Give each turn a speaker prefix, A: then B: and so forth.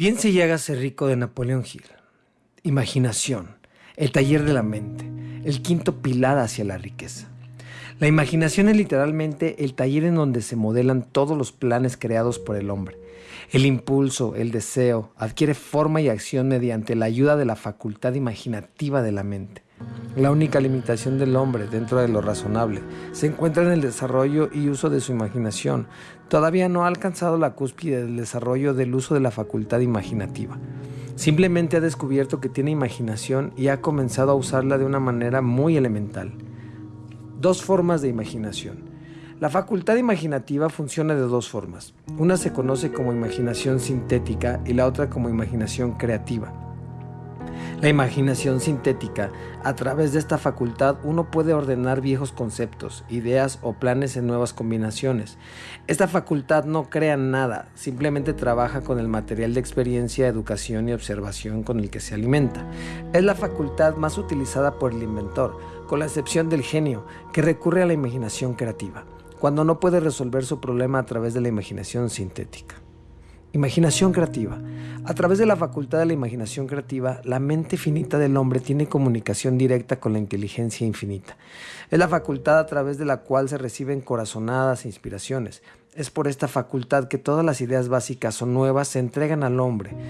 A: Piense y hágase rico de Napoleón Hill. Imaginación, el taller de la mente, el quinto pilar hacia la riqueza. La imaginación es literalmente el taller en donde se modelan todos los planes creados por el hombre. El impulso, el deseo, adquiere forma y acción mediante la ayuda de la facultad imaginativa de la mente. La única limitación del hombre dentro de lo razonable se encuentra en el desarrollo y uso de su imaginación. Todavía no ha alcanzado la cúspide del desarrollo del uso de la facultad imaginativa. Simplemente ha descubierto que tiene imaginación y ha comenzado a usarla de una manera muy elemental. Dos formas de imaginación. La facultad imaginativa funciona de dos formas. Una se conoce como imaginación sintética y la otra como imaginación creativa. La imaginación sintética, a través de esta facultad uno puede ordenar viejos conceptos, ideas o planes en nuevas combinaciones. Esta facultad no crea nada, simplemente trabaja con el material de experiencia, educación y observación con el que se alimenta. Es la facultad más utilizada por el inventor, con la excepción del genio, que recurre a la imaginación creativa, cuando no puede resolver su problema a través de la imaginación sintética. Imaginación creativa. A través de la facultad de la imaginación creativa, la mente finita del hombre tiene comunicación directa con la inteligencia infinita. Es la facultad a través de la cual se reciben corazonadas e inspiraciones. Es por esta facultad que todas las ideas básicas o nuevas se entregan al hombre,